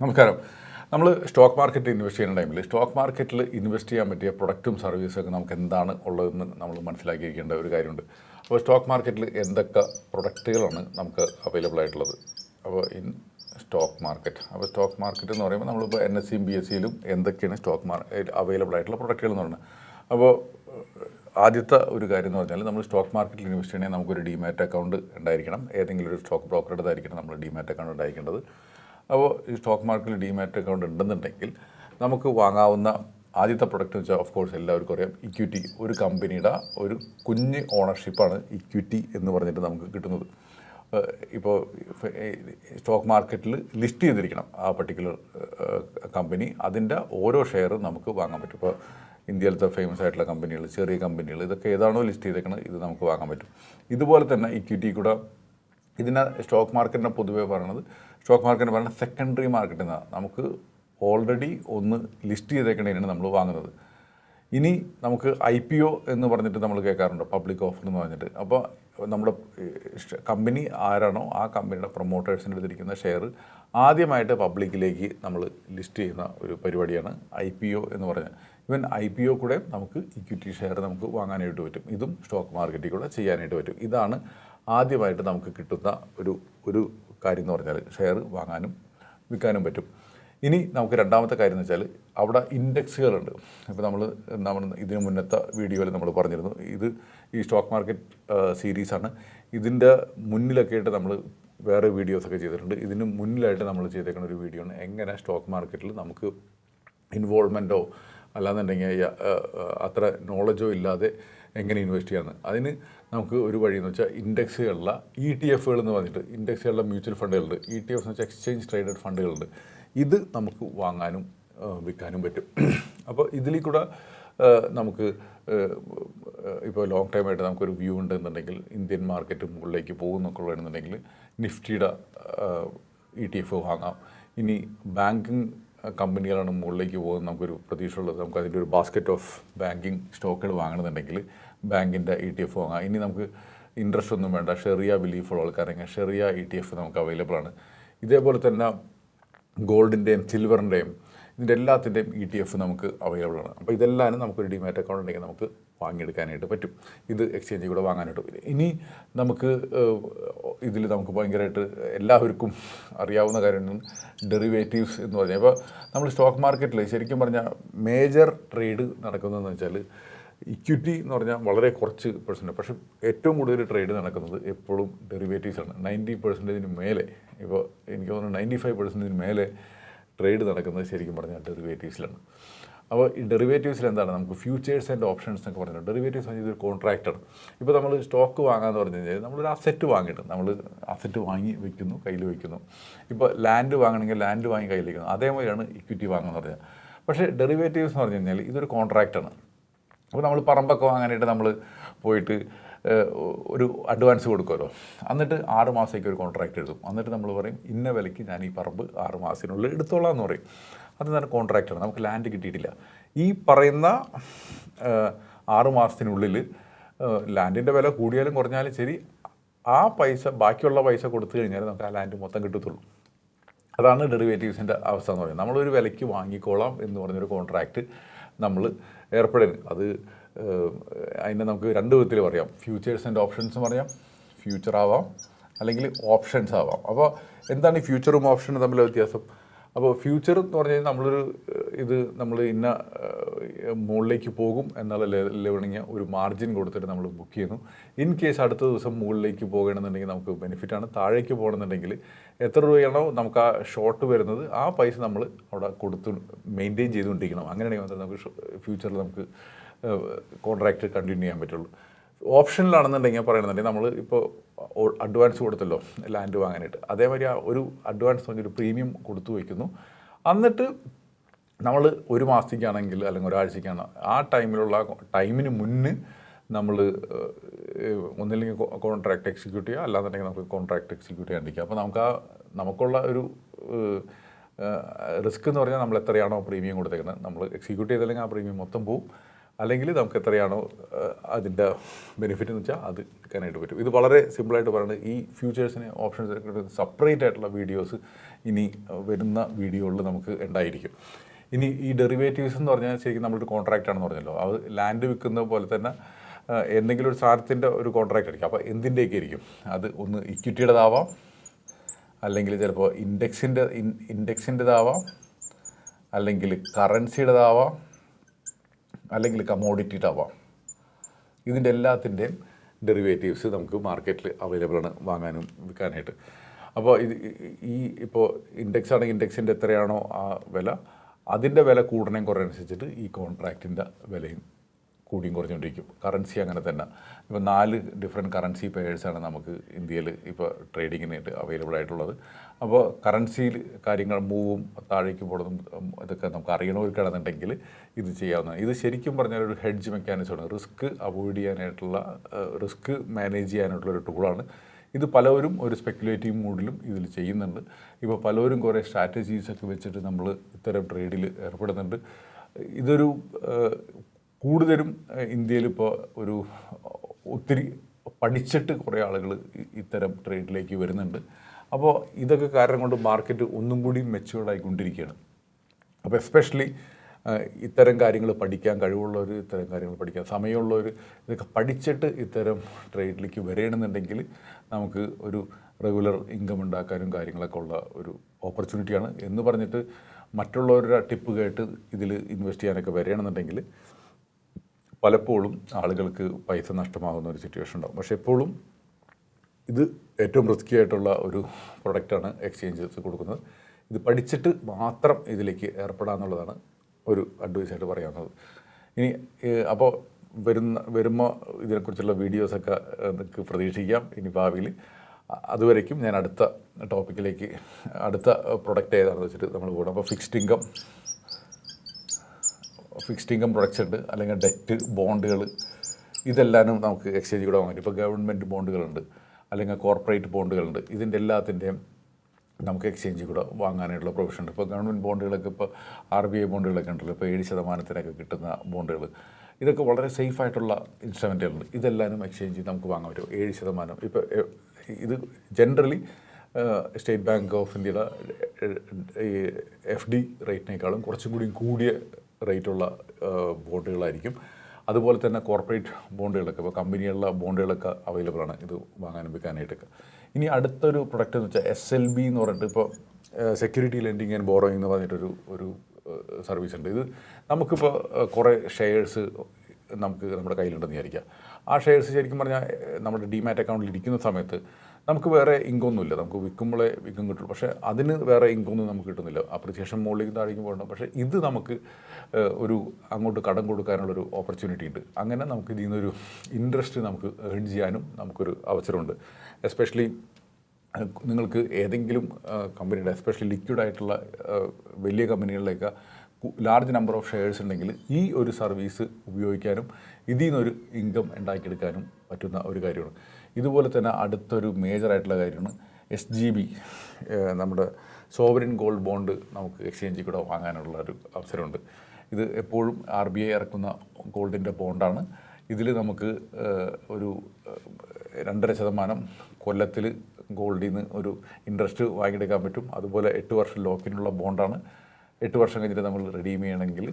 നമസ്കാരം. നമ്മൾ സ്റ്റോക്ക് മാർക്കറ്റിൽ ഇൻവെസ്റ്റ് ചെയ്യുന്ന ടൈമിൽ സ്റ്റോക്ക് മാർക്കറ്റിൽ ഇൻവെസ്റ്റ് ചെയ്യാൻ പറ്റിയ പ്രൊഡക്റ്റും സർവീസും ഒക്കെ നമുക്ക് എന്താണ് ഉള്ളതെന്ന് നമ്മൾ മനസ്സിലാക്കിയിരിക്കേണ്ട ഒരു കാര്യമുണ്ട്. അപ്പോൾ സ്റ്റോക്ക് മാർക്കറ്റിൽ എന്തൊക്കെ പ്രൊഡക്റ്റുകളാണ് നമുക്ക് അവൈലബിൾ ആയിട്ടുള്ളത്? അപ്പോൾ ഇൻ സ്റ്റോക്ക് മാർക്കറ്റ് അപ്പോൾ സ്റ്റോക്ക് മാർക്കറ്റ് എന്ന് പറയുമ്പോൾ നമ്മളിപ്പോൾ എൻ എസ് സിയും ബി എസ് സിയിലും എന്തൊക്കെയാണ് സ്റ്റോക്ക് മാർക്കറ്റ് അവൈലബിൾ ആയിട്ടുള്ള പ്രൊഡക്റ്റുകൾ എന്ന് പറയുന്നത് അപ്പോൾ ആദ്യത്തെ ഒരു കാര്യം എന്ന് പറഞ്ഞാൽ നമ്മൾ സ്റ്റോക്ക് മാർക്കറ്റിൽ ഇൻവെസ്റ്റ് ചെയ്യണമെങ്കിൽ നമുക്കൊരു ഡിമാറ്റ് അക്കൗണ്ട് ഉണ്ടായിരിക്കണം. ഏതെങ്കിലും ഒരു സ്റ്റോക്ക് ബ്രോക്കറുടെ ബ്രോക്കറുടേതായിരിക്കണം നമ്മൾ ഡിമാറ്റ് അക്കൗണ്ട് ഉണ്ടായിരിക്കേണ്ടത്. അപ്പോൾ ഈ സ്റ്റോക്ക് മാർക്കറ്റിൽ ഡിമാറ്റ് അക്കൗണ്ട് ഉണ്ടെന്നുണ്ടെങ്കിൽ നമുക്ക് വാങ്ങാവുന്ന ആദ്യത്തെ പ്രൊഡക്റ്റ് വെച്ചാൽ ഓഫ് കോഴ്സ് എല്ലാവർക്കും അറിയാം ഇക്വിറ്റി ഒരു കമ്പനിയുടെ ഒരു കുഞ്ഞ് ഓണർഷിപ്പാണ് ഇക്വിറ്റി എന്ന് പറഞ്ഞിട്ട് നമുക്ക് കിട്ടുന്നത്. ഇപ്പോൾ സ്റ്റോക്ക് മാർക്കറ്റിൽ ലിസ്റ്റ് ചെയ്തിരിക്കണം ആ പർട്ടിക്കുലർ കമ്പനി അതിന്റെ ഓരോ ഷെയറും നമുക്ക് വാങ്ങാൻ പറ്റും. ഇപ്പോൾ ഇന്ത്യയിലത്തെ ഫേമസ് ആയിട്ടുള്ള കമ്പനികൾ ചെറിയ കമ്പനികൾ ഇതൊക്കെ ഏതാണോ ലിസ്റ്റ് ചെയ്തേക്കുന്നത് ഇത് നമുക്ക് വാങ്ങാൻ പറ്റും. ഇതുപോലെ തന്നെ ഇക്വിറ്റി കൂടെ ഇതിനെ സ്റ്റോക്ക് മാർക്കറ്റിനെ പൊതുവേ പറയണത് സ്റ്റോക്ക് മാർക്കറ്റിന് പറയുന്നത് സെക്കൻഡറി മാർക്കറ്റ് എന്നാണ്. നമുക്ക് ഓൾറെഡി ഒന്ന് ലിസ്റ്റ് ചെയ്തേക്കേണ്ടതിനാണ് നമ്മൾ വാങ്ങുന്നത്. ഇനി നമുക്ക് ഐ പി ഒ എന്ന് പറഞ്ഞിട്ട് നമ്മൾ കേൾക്കാറുണ്ട് പബ്ലിക് ഓഫർ എന്ന് പറഞ്ഞിട്ട്. അപ്പോൾ നമ്മുടെ കമ്പനി ആരാണോ ആ കമ്പനിയുടെ പ്രൊമോട്ടേഴ്സിന്റെ അടുത്തിരിക്കുന്ന ഷെയർ ആദ്യമായിട്ട് പബ്ലിക്കിലേക്ക് നമ്മൾ ലിസ്റ്റ് ചെയ്യുന്ന ഒരു പരിപാടിയാണ് ഐ പി ഒ എന്ന് പറഞ്ഞാൽ. ഇവൻ ഐ പി ഒ കൂടെ നമുക്ക് ഇക്വിറ്റി ഷെയർ നമുക്ക് വാങ്ങാനായിട്ട് പറ്റും. ഇതും സ്റ്റോക്ക് മാർക്കറ്റിൽ കൂടെ ചെയ്യാനായിട്ട് പറ്റും. ഇതാണ് ആദ്യമായിട്ട് നമുക്ക് കിട്ടുന്ന ഒരു ഒരു കാര്യം എന്ന് പറഞ്ഞാൽ ഷെയർ വാങ്ങാനും വിൽക്കാനും പറ്റും. ഇനി നമുക്ക് രണ്ടാമത്തെ കാര്യം എന്ന് വെച്ചാൽ അവിടെ ഇൻഡെക്സുകളുണ്ട്. ഇപ്പോൾ നമ്മൾ നമ്മൾ ഇതിനു മുന്നത്തെ വീഡിയോയിൽ നമ്മൾ പറഞ്ഞിരുന്നു. ഇത് ഈ സ്റ്റോക്ക് മാർക്കറ്റ് സീരീസാണ്. ഇതിന്റെ മുന്നിലൊക്കെ ആയിട്ട് നമ്മൾ വേറെ വീഡിയോസൊക്കെ ചെയ്തിട്ടുണ്ട്. ഇതിന് മുന്നിലായിട്ട് നമ്മൾ ചെയ്തേക്കുന്ന ഒരു വീഡിയോ ആണ് എങ്ങനെ സ്റ്റോക്ക് മാർക്കറ്റിൽ നമുക്ക് ഇൻവോൾവ്മെന്റോ അല്ലാന്നുണ്ടെങ്കിൽ അത്ര നോളജോ ഇല്ലാതെ എങ്ങനെ ഇൻവെസ്റ്റ് ചെയ്യാമെന്ന് അതിന് നമുക്ക് ഒരു വഴി എന്ന് വെച്ചാൽ ഇൻഡെക്സുകളിലുള്ള ഇ ടി എഫുകൾ എന്ന് പറഞ്ഞിട്ട് ഇൻഡെക്സുകളിലെ മ്യൂച്വൽ ഫണ്ടുകളുണ്ട് ഇ ടി എഫ് എന്ന് വെച്ചാൽ എക്സ്ചേഞ്ച് ട്രേഡഡ് ഫണ്ടുകളുണ്ട് ഇത് നമുക്ക് വാങ്ങാനും വിൽക്കാനും പറ്റും. അപ്പോൾ ഇതിൽ കൂടെ നമുക്ക് ഇപ്പോൾ ലോങ് ടൈം ആയിട്ട് നമുക്കൊരു വ്യൂ ഉണ്ടെന്നുണ്ടെങ്കിൽ ഇന്ത്യൻ മാർക്കറ്റ് മുകളിലേക്ക് പോകുന്നൊക്കെ ഉള്ളതെന്നുണ്ടെങ്കിൽ നിഫ്റ്റിയുടെ ഇ ടി എഫ് വാങ്ങാം. ഇനി ബാങ്കിങ് കമ്പനികളാണ് മുകളിലേക്ക് പോകുന്നത്. നമുക്കൊരു പ്രതീക്ഷയുള്ളത്. നമുക്ക് അതിന്റെ ഒരു ബാസ്ക്കറ്റ് ഓഫ് ബാങ്കിങ് സ്റ്റോക്കുകൾ വാങ്ങണമെന്നുണ്ടെങ്കിൽ ബാങ്കിന്റെ ഇ ടി എഫ് വാങ്ങാം. ഇനി നമുക്ക് ഇൻട്രസ്റ്റ് ഒന്നും വേണ്ട. ഷെറിയ ബിലീഫുള്ള ആൾക്കാരെങ്കിൽ ഷെറിയ ഇ ടി എഫ് നമുക്ക് അവൈലബിൾ ആണ്. ഇതേപോലെ തന്നെ ഗോൾഡിന്റെയും സിൽവറിന്റെയും ഇതിന്റെ എല്ലാത്തിന്റെയും ഇ ടി എഫ് നമുക്ക് അവൈലബിൾ ആണ്. അപ്പോൾ ഇതെല്ലാം നമുക്കൊരു ഡിമാറ്റ് അക്കൗണ്ട് ഉണ്ടെങ്കിൽ നമുക്ക് വാങ്ങിയെടുക്കാനായിട്ട് പറ്റും. ഇത് എക്സ്ചേഞ്ചിൽ കൂടെ വാങ്ങാനായിട്ട് പറ്റും. ഇനി നമുക്ക് ഇതിൽ നമുക്ക് ഭയങ്കരമായിട്ട് എല്ലാവർക്കും അറിയാവുന്ന കാര്യമാണ് ഡെറിവേറ്റീവ്സ് എന്ന് പറഞ്ഞാൽ. ഇപ്പോൾ നമ്മൾ സ്റ്റോക്ക് മാർക്കറ്റിൽ ശരിക്കും പറഞ്ഞാൽ മേജർ ട്രേഡ് നടക്കുന്നതെന്ന് വെച്ചാൽ ഇക്വിറ്റി എന്ന് പറഞ്ഞാൽ വളരെ കുറച്ച് പെർസെന്റ് പക്ഷേ ഏറ്റവും കൂടുതൽ ട്രേഡ് നടക്കുന്നത് എപ്പോഴും ഡെറിവേറ്റീവ്സാണ് നയന്റി പെർസെന്റേജിന് മേലെ ഇപ്പോൾ എനിക്ക് തോന്നുന്നു നയന്റി ഫൈവ് പെർസെന്റേജിന് മേലെ ട്രേഡ് നടക്കുന്നത് ശരിക്കും പറഞ്ഞാൽ ഡെറിവേറ്റീവ്സിലാണ് അപ്പോൾ ഈ ഡെറിവേറ്റീവ്സിൽ എന്താണ് നമുക്ക് ഫ്യൂച്ചേഴ്സ് ആൻഡ് ഓപ്ഷൻസ് എന്നൊക്കെ പറഞ്ഞിട്ടുണ്ട്. ഡെറിവേറ്റീവ്സ് പറഞ്ഞാൽ ഇതൊരു കോൺട്രാക്റ്റാണ്. ഇപ്പോൾ നമ്മൾ സ്റ്റോക്ക് വാങ്ങാന്ന് പറഞ്ഞു കഴിഞ്ഞാൽ നമ്മളൊരു അസെറ്റ് വാങ്ങിയിട്ട് നമ്മൾ അസെറ്റ് വാങ്ങി വെക്കുന്നു കയ്യിൽ വയ്ക്കുന്നു ഇപ്പോൾ ലാൻഡ് വാങ്ങണമെങ്കിൽ ലാൻഡ് വാങ്ങി കയ്യിൽ വയ്ക്കുന്നു അതേമാതിരിയാണ് ഇക്വിറ്റി വാങ്ങുന്നത് പറഞ്ഞാൽ. പക്ഷേ ഡെറിവേറ്റീവ്സ് എന്ന് പറഞ്ഞു കഴിഞ്ഞാൽ ഇതൊരു കോൺട്രാക്റ്റാണ്. അപ്പോൾ നമ്മൾ പറമ്പൊക്കെ വാങ്ങാനായിട്ട് നമ്മൾ പോയിട്ട് ഒരു അഡ്വാൻസ് കൊടുക്കുമല്ലോ. എന്നിട്ട് ആറ് മാസത്തേക്ക് ഒരു കോൺട്രാക്റ്റ് എഴുതും. എന്നിട്ട് നമ്മൾ പറയും ഇന്ന വിലയ്ക്ക് ഞാൻ ഈ പറമ്പ് ആറ് മാസത്തിനുള്ളിൽ എടുത്തോളാം എന്ന് പറയും. അത് തന്നെ കോൺട്രാക്റ്റാണ് നമുക്ക് ലാൻഡ് കിട്ടിയിട്ടില്ല. ഈ പറയുന്ന ആറ് മാസത്തിനുള്ളിൽ ലാൻഡിന്റെ വില കൂടിയാലും കുറഞ്ഞാലും ശരി ആ പൈസ ബാക്കിയുള്ള പൈസ കൊടുത്തു കഴിഞ്ഞാൽ നമുക്ക് ആ ലാൻഡ് മൊത്തം കിട്ടത്തുള്ളൂ. അതാണ് ഡെറിവേറ്റീവ്സിന്റെ അവസ്ഥ എന്ന് പറയുന്നത്. നമ്മളൊരു വിലയ്ക്ക് വാങ്ങിക്കോളാം എന്ന് പറഞ്ഞൊരു കോൺട്രാക്റ്റ് നമ്മൾ ഏർപ്പെടുന്നു അത് അതിനെ നമുക്ക് രണ്ട് വിധത്തിൽ പറയാം. ഫ്യൂച്ചേഴ്സ് ആൻഡ് ഓപ്ഷൻസ് പറയാം. ഫ്യൂച്ചർ ആവാം. അല്ലെങ്കിൽ ഓപ്ഷൻസ് ആവാം. അപ്പോൾ എന്താണ് ഈ ഫ്യൂച്ചറും ഓപ്ഷനും തമ്മിലുള്ള വ്യത്യാസം? അപ്പോൾ ഫ്യൂച്ചർ എന്ന് പറഞ്ഞു കഴിഞ്ഞാൽ നമ്മളൊരു ഇത് നമ്മൾ ഇന്ന മുകളിലേക്ക് പോകും എന്നുള്ള ലെവലിങ് ഒരു മാർജിൻ കൊടുത്തിട്ട് നമ്മൾ ബുക്ക് ചെയ്യുന്നു. ഇൻ കേസ് അടുത്ത ദിവസം മുകളിലേക്ക് പോകണമെന്നുണ്ടെങ്കിൽ നമുക്ക് ബെനിഫിറ്റാണ് താഴേക്ക് പോകണമെന്നുണ്ടെങ്കിൽ എത്ര രൂപയാണോ നമുക്ക് ആ ഷോർട്ട് വരുന്നത് ആ പൈസ നമ്മൾ അവിടെ കൊടുത്ത് മെയിന്റെയിൻ ചെയ്തുകൊണ്ടിരിക്കണം. അങ്ങനെയാണെങ്കിൽ മാത്രമേ നമുക്ക് ഫ്യൂച്ചറിൽ നമുക്ക് കോൺട്രാക്റ്റ് കണ്ടിന്യൂ ചെയ്യാൻ പറ്റുള്ളൂ. ഓപ്ഷനിലാണെന്നുണ്ടെങ്കിൽ പറയുന്നുണ്ടെങ്കിൽ നമ്മൾ ഇപ്പോൾ അഡ്വാൻസ് കൊടുത്തല്ലോ ലാൻഡ് വാങ്ങാനായിട്ട്. അതേമാതിരി ഒരു അഡ്വാൻസ് ഒരു പ്രീമിയം കൊടുത്തു വയ്ക്കുന്നു എന്നിട്ട് നമ്മൾ ഒരു മാസത്തേക്കാണെങ്കിൽ അല്ലെങ്കിൽ ഒരാഴ്ചയ്ക്കാണ് ആ ടൈമിലുള്ള ടൈമിന് മുന്നേ നമ്മൾ ഒന്നില്ലെങ്കിൽ കോൺട്രാക്ട് എക്സിക്യൂട്ട് ചെയ്യുക അല്ലാന്നുണ്ടെങ്കിൽ നമുക്ക് കോൺട്രാക്ട് എക്സിക്യൂട്ട് ചെയ്യാണ്ടിരിക്കുക അപ്പോൾ നമുക്ക് ആ നമുക്കുള്ള ഒരു റിസ്ക് എന്ന് പറഞ്ഞാൽ നമ്മൾ എത്രയാണോ പ്രീമിയം കൊടുത്തേക്കുന്നത് നമ്മൾ എക്സിക്യൂട്ട് ചെയ്തില്ലെങ്കിൽ ആ പ്രീമിയം മൊത്തം പോവും. അല്ലെങ്കിൽ നമുക്ക് എത്രയാണോ അതിന്റെ ബെനിഫിറ്റ് എന്ന് വെച്ചാൽ അത് എടുക്കാനായിട്ട് പറ്റും. ഇത് വളരെ സിമ്പിളായിട്ട് പറയുന്നത് ഈ ഫ്യൂച്ചേഴ്സിനെ ഓപ്ഷൻസിനെ സെപ്പറേറ്റ് ആയിട്ടുള്ള വീഡിയോസ് ഇനി വരുന്ന വീഡിയോകളിൽ നമുക്ക് ഉണ്ടായിരിക്കും. ഇനി ഈ ഡെറിവേറ്റീവ്സ് എന്ന് പറഞ്ഞാൽ ശരിക്കും നമ്മളൊരു കോൺട്രാക്റ്റ് ആണെന്ന് പറഞ്ഞല്ലോ. അത് ലാൻഡ് വിൽക്കുന്ന പോലെ തന്നെ എന്തെങ്കിലും ഒരു സാധനത്തിന്റെ ഒരു കോൺട്രാക്റ്റ് ആയിരിക്കും. അപ്പോൾ എന്തിന്റെയൊക്കെ ആയിരിക്കും? അത് ഒന്ന് ഇക്വിറ്റിയുടേതാവാം അല്ലെങ്കിൽ ചിലപ്പോൾ ഇൻഡെക്സിന്റെ ഇൻഡെക്സിന്റെതാവാം അല്ലെങ്കിൽ കറൻസിയുടേതാവാം അല്ലെങ്കിൽ കമോഡിറ്റി ടവ ഇതിന്റെ എല്ലാത്തിന്റെയും ഡെറിവേറ്റീവ്സ് നമുക്ക് മാർക്കറ്റിൽ അവൈലബിൾ ആണ് വാങ്ങാനും വിൽക്കാനായിട്ട്. അപ്പോൾ ഇത് ഈ ഇപ്പോൾ ഇൻഡെക്സ് ആണെങ്കിൽ ഇൻഡെക്സിന്റെ എത്രയാണോ ആ വില അതിന്റെ വില കൂടണേം അനുസരിച്ചിട്ട് ഈ കോൺട്രാക്റ്റിന്റെ വിലയും കൂടിയും കുറഞ്ഞുകൊണ്ടിരിക്കും. കറൻസി അങ്ങനെ തന്നെ. ഇപ്പോൾ നാല് ഡിഫറെന്റ് കറൻസി പെയേഴ്സാണ് നമുക്ക് ഇന്ത്യയിൽ ഇപ്പോൾ ട്രേഡിങ്ങിനായിട്ട് അവൈലബിൾ ആയിട്ടുള്ളത്. അപ്പോൾ കറൻസിയിൽ കാര്യങ്ങൾ മൂവും താഴേക്ക് പോകുന്നതും ഇതൊക്കെ നമുക്ക് അറിയണവർക്കാണെന്നുണ്ടെങ്കിൽ ഇത് ചെയ്യാവുന്നതാണ്. ഇത് ശരിക്കും പറഞ്ഞാൽ ഒരു ഹെഡ്ജ് മെക്കാനിസമാണ് റിസ്ക് അവോയ്ഡ് ചെയ്യാനായിട്ടുള്ള റിസ്ക് മാനേജ് ചെയ്യാനായിട്ടുള്ള ഒരു ടൂളാണ് ഇത് പലവരും ഒരു സ്പെക്കുലേറ്റീവ് മൂഡിലും ഇതിൽ ചെയ്യുന്നുണ്ട്. ഇപ്പോൾ പലവരും കുറേ സ്ട്രാറ്റജീസൊക്കെ വെച്ചിട്ട് നമ്മൾ ഇത്തരം ട്രേഡിൽ ഏർപ്പെടുന്നുണ്ട്. ഇതൊരു കൂടുതലും ഇന്ത്യയിൽ ഇപ്പോൾ ഒരു ഒത്തിരി പഠിച്ചിട്ട് കുറേ ആളുകൾ ഇത്തരം ട്രേഡിലേക്ക് വരുന്നുണ്ട്. അപ്പോൾ ഇതൊക്കെ കാരണം കൊണ്ട് മാർക്കറ്റ് ഒന്നും കൂടി മെച്ചുവേർഡായിക്കൊണ്ടിരിക്കുകയാണ് അപ്പോൾ എസ്പെഷ്യലി ഇത്തരം കാര്യങ്ങൾ പഠിക്കാൻ കഴിവുള്ളവർ ഇത്തരം കാര്യങ്ങൾ പഠിക്കാൻ സമയമുള്ളവർ ഇതൊക്കെ പഠിച്ചിട്ട് ഇത്തരം ട്രേഡിലേക്ക് വരണമെന്നുണ്ടെങ്കിൽ നമുക്ക് ഒരു റെഗുലർ ഇൻകം ഉണ്ടാക്കാനും കാര്യങ്ങളൊക്കെ ഉള്ള ഒരു ഓപ്പർച്യൂണിറ്റിയാണ് എന്ന് പറഞ്ഞിട്ട് മറ്റുള്ളവരുടെ ടിപ്പ് കേട്ട് ഇതിൽ ഇൻവെസ്റ്റ് ചെയ്യാനൊക്കെ വരണമെന്നുണ്ടെങ്കിൽ പലപ്പോഴും ആളുകൾക്ക് പൈസ നഷ്ടമാകുന്ന ഒരു സിറ്റുവേഷൻ ഉണ്ടാകും പക്ഷേ എപ്പോഴും ഇത് ഏറ്റവും റിസ്ക്കി ആയിട്ടുള്ള ഒരു പ്രൊഡക്റ്റാണ് എക്സ്ചേഞ്ചസ് കൊടുക്കുന്നത്. ഇത് പഠിച്ചിട്ട് മാത്രം ഇതിലേക്ക് ഏർപ്പെടാമെന്നുള്ളതാണ് ഒരു അഡ്വൈസായിട്ട് പറയാവുന്നത് ഇനി അപ്പോൾ വരുന്ന വരുമ്പോൾ ഇതിനെക്കുറിച്ചുള്ള വീഡിയോസൊക്കെ നിങ്ങൾക്ക് പ്രതീക്ഷിക്കാം. ഇനി ഭാവിയിൽ അതുവരേക്കും ഞാൻ അടുത്ത ടോപ്പിക്കിലേക്ക് അടുത്ത പ്രൊഡക്റ്റ് ഏതാണെന്ന് വെച്ചിട്ട് നമ്മൾ പോകണം. അപ്പോൾ fixed income fixed income products ഉണ്ട് അല്ലെങ്കിൽ ഡെറ്റ് ബോണ്ടുകൾ ഇതെല്ലാനും നമുക്ക് എക്സ്ചേഞ്ച് കൂടെ വാങ്ങാൻ ഇപ്പോൾ ഗവൺമെന്റ് ബോണ്ടുകളുണ്ട് അല്ലെങ്കിൽ കോർപ്പറേറ്റ് ബോണ്ടുകളുണ്ട് ഇതിന്റെ എല്ലാത്തിന്റെയും നമുക്ക് എക്സ്ചേഞ്ച് കൂടെ വാങ്ങാനായിട്ടുള്ള പ്രൊവിഷൻ ഉണ്ട്. ഇപ്പോൾ ഗവൺമെന്റ് ബോണ്ടുകളൊക്കെ ഇപ്പോൾ ആർ ബി ഐ ബോണ്ടുകളൊക്കെ ഉണ്ടല്ലോ ഇപ്പോൾ ഏഴ് ശതമാനത്തിനൊക്കെ കിട്ടുന്ന ബോണ്ടുകൾ ഇതൊക്കെ വളരെ സേഫ് ആയിട്ടുള്ള ഇൻസ്ട്രുമെന്റുകളുണ്ട് ഇതെല്ലാനും എക്സ്ചേഞ്ച് നമുക്ക് വാങ്ങാൻ പറ്റും. ഏഴ് ശതമാനം. ഇപ്പോൾ ഇത് ജനറലി സ്റ്റേറ്റ് ബാങ്ക് ഓഫ് ഇന്ത്യയുടെ എഫ് ഡി റേറ്റിനേക്കാളും കുറച്ചും കൂടി കൂടിയ റേറ്റുള്ള ബോണ്ടുകളായിരിക്കും. അതുപോലെ തന്നെ കോർപ്പറേറ്റ് ബോണ്ടുകളൊക്കെ ഇപ്പോൾ കമ്പനികളിലെ ബോണ്ടുകളൊക്കെ അവൈലബിൾ ആണ് ഇത് വാങ്ങാനും വിൽക്കാനായിട്ടൊക്കെ. ഇനി അടുത്തൊരു പ്രൊഡക്റ്റ് എന്ന് വെച്ചാൽ എസ് എൽ ബി എന്ന് പറഞ്ഞിട്ട് ഇപ്പോൾ സെക്യൂരിറ്റി ലെൻഡിങ് ആൻഡ് ബോറോയിങ് എന്ന് പറഞ്ഞിട്ടൊരു ഒരു സർവീസ് ഉണ്ട്. ഇത് നമുക്കിപ്പോൾ കുറേ ഷെയർസ് നമുക്ക് നമ്മുടെ കയ്യിലുണ്ടെന്ന് വിചാരിക്കാം. ആ ഷെയർസ് ശരിക്കും പറഞ്ഞാൽ നമ്മുടെ ഡിമാറ്റ് അക്കൗണ്ടിൽ ഇരിക്കുന്ന സമയത്ത് നമുക്ക് വേറെ ഇൻകം ഒന്നുമില്ല നമുക്ക് വിൽക്കുമ്പോഴേ വിൽക്കും കിട്ടുള്ളൂ. പക്ഷേ അതിന് വേറെ ഇൻകം ഒന്നും നമുക്ക് കിട്ടുന്നില്ല. അപ്രിസിയേഷൻ മുകളിലേക്ക് താഴേക്ക് പോകണം പക്ഷേ ഇത് നമുക്ക് ഒരു അങ്ങോട്ട് കടം കൊടുക്കാനുള്ളൊരു ഓപ്പർച്യൂണിറ്റി ഉണ്ട്. അങ്ങനെ നമുക്ക് ഇതിൽ നിന്നൊരു ഇൻട്രസ്റ്റ് നമുക്ക് ഏൺ ചെയ്യാനും നമുക്കൊരു അവസരമുണ്ട്. എസ്പെഷ്യലി നിങ്ങൾക്ക് ഏതെങ്കിലും കമ്പനിയുടെ എസ്പെഷ്യലി ലിക്വിഡ് ആയിട്ടുള്ള വലിയ കമ്പനികളിലേക്ക് ലാർജ് നമ്പർ ഓഫ് ഷെയർസ് ഉണ്ടെങ്കിൽ ഈ ഒരു സർവീസ് ഉപയോഗിക്കാനും ഇതിൽ നിന്നൊരു ഇൻകം ഉണ്ടാക്കിയെടുക്കാനും പറ്റുന്ന ഒരു കാര്യമാണ്. ഇതുപോലെ തന്നെ അടുത്തൊരു മേജറായിട്ടുള്ള കാര്യമാണ് എസ് ജി ബി നമ്മുടെ സോവറിൻ ഗോൾഡ് ബോണ്ട് നമുക്ക് എക്സ്ചേഞ്ചിൽ കൂടെ വാങ്ങാനുള്ള ഒരു അവസരമുണ്ട്. ഇത് എപ്പോഴും ആർ ബി ഐ ഇറക്കുന്ന ഗോൾഡിന്റെ ബോണ്ടാണ് ഇതിൽ നമുക്ക് ഒരു രണ്ടര ശതമാനം കൊല്ലത്തിൽ ഗോൾഡിൽ നിന്ന് ഒരു ഇൻട്രസ്റ്റ് വാങ്ങിയെടുക്കാൻ പറ്റും. അതുപോലെ എട്ട് വർഷം ലോക്കിനുള്ള ബോണ്ടാണ് എട്ട് വർഷം കഴിഞ്ഞിട്ട് നമ്മൾ റിഡീം ചെയ്യണമെങ്കിൽ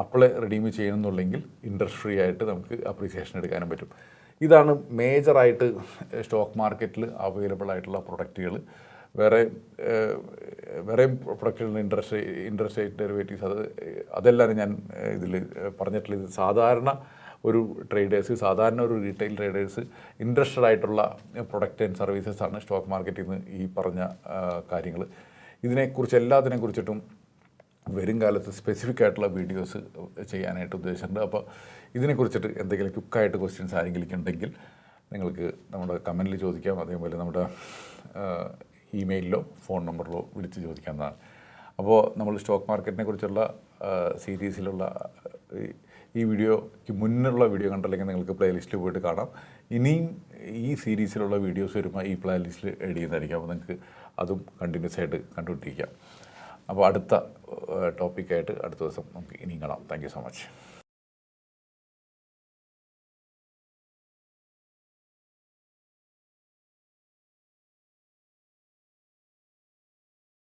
അപ്പോൾ റിഡീം ചെയ്യണമെന്നുണ്ടെങ്കിൽ ഇൻട്രസ്റ്റ് ഫ്രീ ആയിട്ട് നമുക്ക് അപ്രീസിയേഷൻ എടുക്കാനും പറ്റും. ഇതാണ് മേജറായിട്ട് സ്റ്റോക്ക് മാർക്കറ്റിൽ അവൈലബിൾ ആയിട്ടുള്ള പ്രൊഡക്റ്റുകൾ. വേറെ വേറെയും പ്രൊഡക്റ്റുകളുടെ ഇൻട്രസ്റ്റ് ഇൻട്രസ്റ്റ് റേറ്റ് ഡെറിവേറ്റീവ്സ് അത് അതെല്ലാം ഞാൻ ഇതിൽ പറഞ്ഞിട്ടുള്ള ഇത് സാധാരണ ഒരു ട്രേഡേഴ്സ് സാധാരണ ഒരു റീറ്റെയിൽ ട്രേഡേഴ്സ് ഇൻട്രസ്റ്റഡ് ആയിട്ടുള്ള പ്രൊഡക്റ്റ് ആൻഡ് സർവീസസ് ആണ് സ്റ്റോക്ക് മാർക്കറ്റിൽ നിന്ന് ഈ പറഞ്ഞ കാര്യങ്ങൾ. ഇതിനെക്കുറിച്ച് എല്ലാത്തിനെ കുറിച്ചിട്ടും വരും കാലത്ത് സ്പെസിഫിക് ആയിട്ടുള്ള വീഡിയോസ് ചെയ്യാനായിട്ട് ഉദ്ദേശിച്ചിട്ടുണ്ട്. അപ്പോൾ ഇതിനെക്കുറിച്ചിട്ട് എന്തെങ്കിലും ക്വിക്കായിട്ട് ക്വസ്റ്റ്യൻസ് ആരെങ്കിലും ഉണ്ടെങ്കിൽ നിങ്ങൾക്ക് നമ്മുടെ കമന്റിൽ ചോദിക്കാം. അതേപോലെ നമ്മുടെ ഇമെയിലിലോ ഫോൺ നമ്പറിലോ വിളിച്ച് ചോദിക്കാവുന്നതാണ്. അപ്പോൾ നമ്മൾ സ്റ്റോക്ക് മാർക്കറ്റിനെ കുറിച്ചുള്ള സീരീസിലുള്ള ഈ- വീഡിയോയ്ക്ക് മുന്നുള്ള വീഡിയോ കണ്ടില്ലെങ്കിൽ നിങ്ങൾക്ക് പ്ലേലിസ്റ്റിൽ പോയിട്ട് കാണാം. ഇനിയും ഈ സീരീസിലുള്ള വീഡിയോസ് വരുമ്പോൾ ഈ പ്ലേലിസ്റ്റിൽ ആഡ് ചെയ്യുന്നതായിരിക്കും. അപ്പോൾ നിങ്ങൾക്ക് അതും കണ്ടിന്യൂസ് ആയിട്ട് കണ്ടുകൊണ്ടിരിക്കാം അപ്പോൾ അടുത്ത ടോപ്പിക്കായിട്ട് അടുത്ത ദിവസം നമുക്ക് ഇനിയും കാണാം. Thank so much